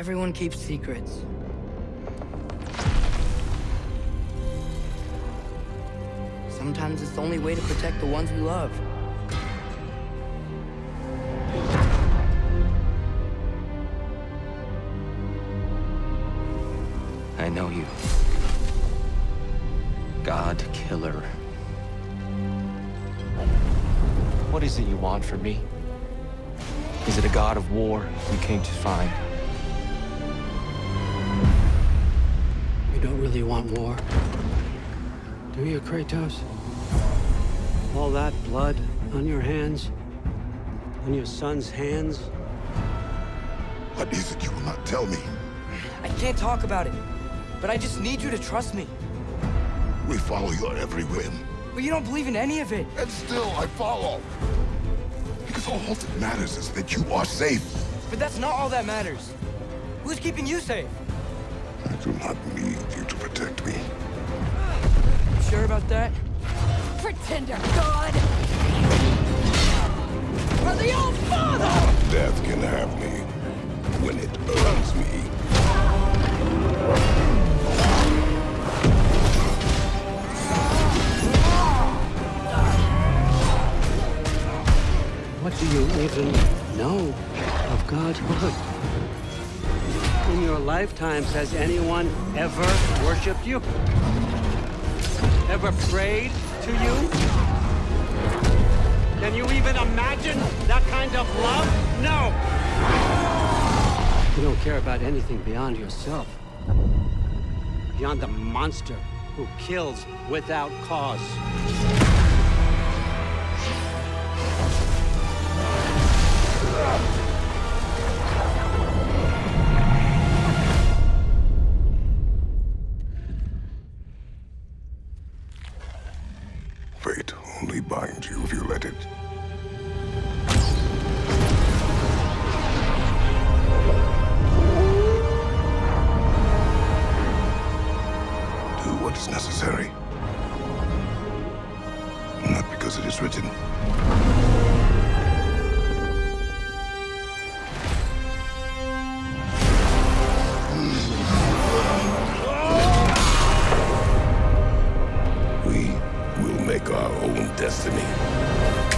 Everyone keeps secrets. Sometimes it's the only way to protect the ones we love. I know you. God Killer. What is it you want from me? Is it a god of war you came to find? Really want war. Do you, Kratos? All that blood on your hands? On your son's hands? What is it you will not tell me? I can't talk about it, but I just need you to trust me. We follow your every whim. But you don't believe in any of it. And still I follow. Because all that matters is that you are safe. But that's not all that matters. Who's keeping you safe? I do not need you to protect me. You sure about that? Pretender God! For the old father! Death can have me when it earns me. What do you even know of Godhood? In your lifetimes, has anyone ever worshipped you? Ever prayed to you? Can you even imagine that kind of love? No! You don't care about anything beyond yourself. Beyond the monster who kills without cause. only bind you if you let it. Do what is necessary. Not because it is written. We make our own destiny.